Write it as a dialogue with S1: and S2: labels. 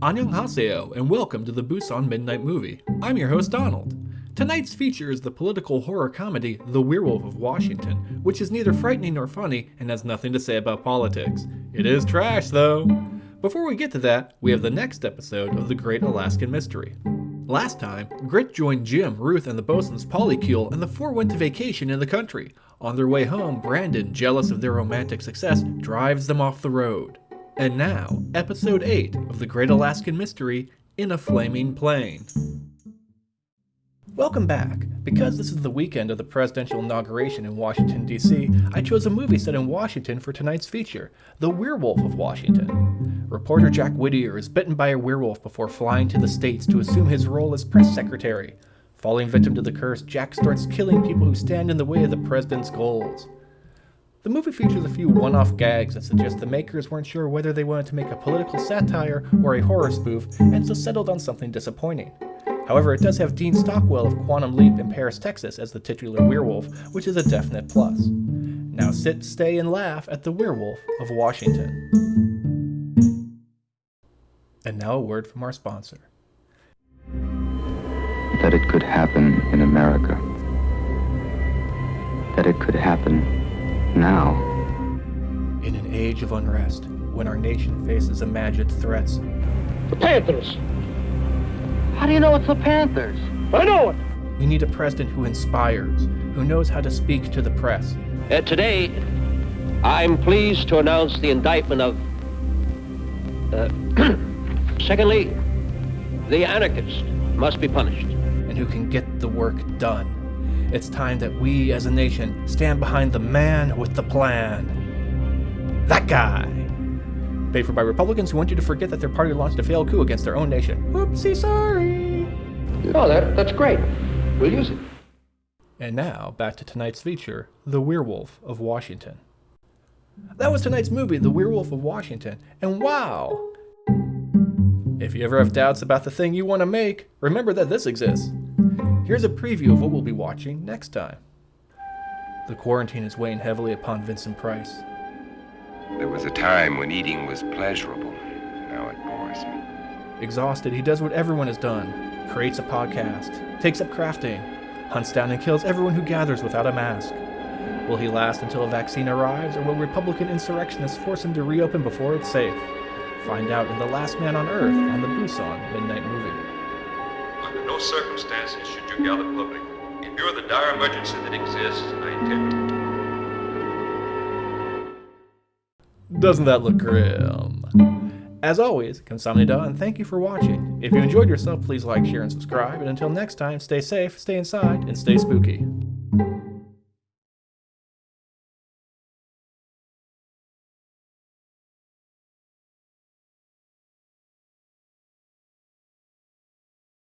S1: Annyeonghaseyo, and welcome to the Busan Midnight Movie. I'm your host, Donald. Tonight's feature is the political horror comedy The Werewolf of Washington, which is neither frightening nor funny and has nothing to say about politics. It is trash, though. Before we get to that, we have the next episode of The Great Alaskan Mystery. Last time, Grit joined Jim, Ruth, and the bosun's polycule, and the four went to vacation in the country. On their way home, Brandon, jealous of their romantic success, drives them off the road. And now, episode 8 of The Great Alaskan Mystery in a Flaming Plane. Welcome back. Because this is the weekend of the presidential inauguration in Washington, D.C., I chose a movie set in Washington for tonight's feature The Werewolf of Washington. Reporter Jack Whittier is bitten by a werewolf before flying to the States to assume his role as press secretary. Falling victim to the curse, Jack starts killing people who stand in the way of the president's goals. The movie features a few one-off gags that suggest the makers weren't sure whether they wanted to make a political satire or a horror spoof, and so settled on something disappointing. However, it does have Dean Stockwell of Quantum Leap in Paris, Texas as the titular werewolf, which is a definite plus. Now sit, stay, and laugh at the Werewolf of Washington. And now a word from our sponsor.
S2: That it could happen in America. That it could happen now.
S1: In an age of unrest, when our nation faces imagined threats,
S3: The Panthers.
S4: How do you know it's the Panthers?
S3: I know it.
S1: we need a president who inspires, who knows how to speak to the press.
S5: Uh, today, I'm pleased to announce the indictment of. Uh, secondly, the anarchist must be punished.
S1: and who can get the work done. It's time that we as a nation stand behind the man with the plan. That guy. Paid for by Republicans who want you to forget that their party launched a failed coup against their own nation. Whoopsie, sorry.
S3: Oh, that, that's great. We'll use it.
S1: And now, back to tonight's feature The Werewolf of Washington. That was tonight's movie, The Werewolf of Washington, and wow! If you ever have doubts about the thing you want to make, remember that this exists. Here's a preview of what we'll be watching next time. The quarantine is weighing heavily upon Vincent Price.
S6: There was a time when eating was pleasurable. Now it bores me.
S1: Exhausted, he does what everyone has done creates a podcast, takes up crafting, hunts down and kills everyone who gathers without a mask. Will he last until a vaccine arrives, or will Republican insurrectionists force him to reopen before it's safe? Find out in The Last Man on Earth on the Busan Midnight Movie.
S7: Under no circumstances should you gather publicly. In view of the dire emergency that exists, I intend. to.
S1: Doesn't that look grim? As always, kamsahamnida and thank you for watching. If you enjoyed yourself, please like, share, and subscribe. And until next time, stay safe, stay inside, and stay spooky.